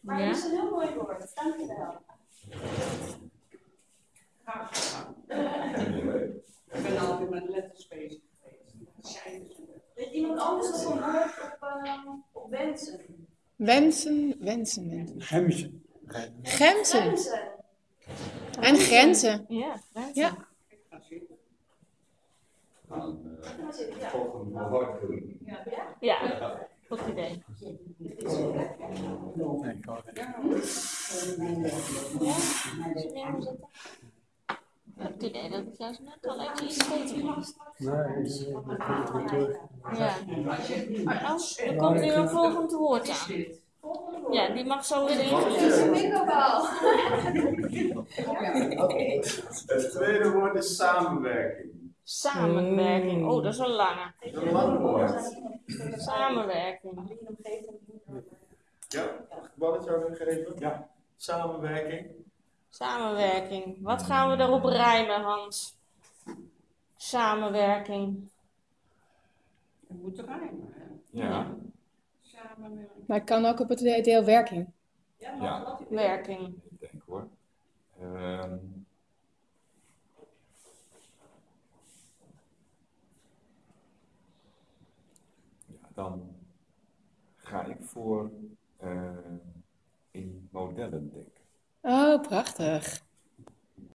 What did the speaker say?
Maar het is een heel mooi woord. Dank je wel. Ik ben altijd met letters bezig geweest. Weet iemand anders nog een woord op, op wensen? Wensen, wensen, wensen. Wensen. En grenzen. Ja, grenzen. Ja. Aan maar zitten, ja. volgende woord doen. Ja? Ja, goed idee. Goed idee dat ik juist net al even iets beter was. Nee, dat komt weer terug. Ja. Er komt weer een volgend woord aan. Ja, die mag zo weer al. Het tweede woord is samenwerking. Samenwerking. Oh, dat is een lange. Is. Samenwerking. Ja, mag ik een balletje over geven? Ja. Samenwerking. Samenwerking. Wat gaan we erop rijmen, Hans? Samenwerking. Het moet rijmen, hè? Ja. Samenwerken. Maar het kan ook op het deel werking. Ja, Werking. ik denk hoor. Ehm dan ga ik voor eh, in modellen denken. Oh, prachtig.